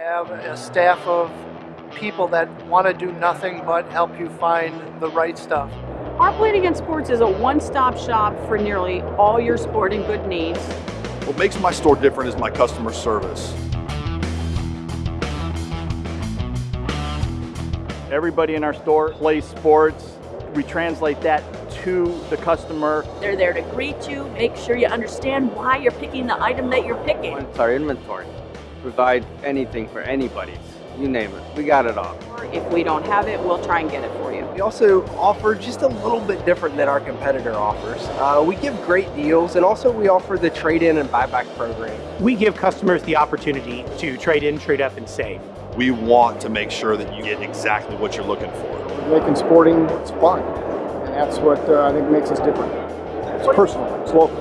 have a staff of people that want to do nothing but help you find the right stuff. Our Planigan Sports is a one-stop shop for nearly all your sporting good needs. What makes my store different is my customer service. Everybody in our store plays sports. We translate that to the customer. They're there to greet you, make sure you understand why you're picking the item that you're picking. It's our inventory. Provide anything for anybody. You name it. We got it all. If we don't have it, we'll try and get it for you. We also offer just a little bit different than our competitor offers. Uh, we give great deals and also we offer the trade-in and buyback program. We give customers the opportunity to trade in, trade up, and save. We want to make sure that you get exactly what you're looking for. Making sporting it's fun, and that's what uh, I think makes us different. It's personal, it's local.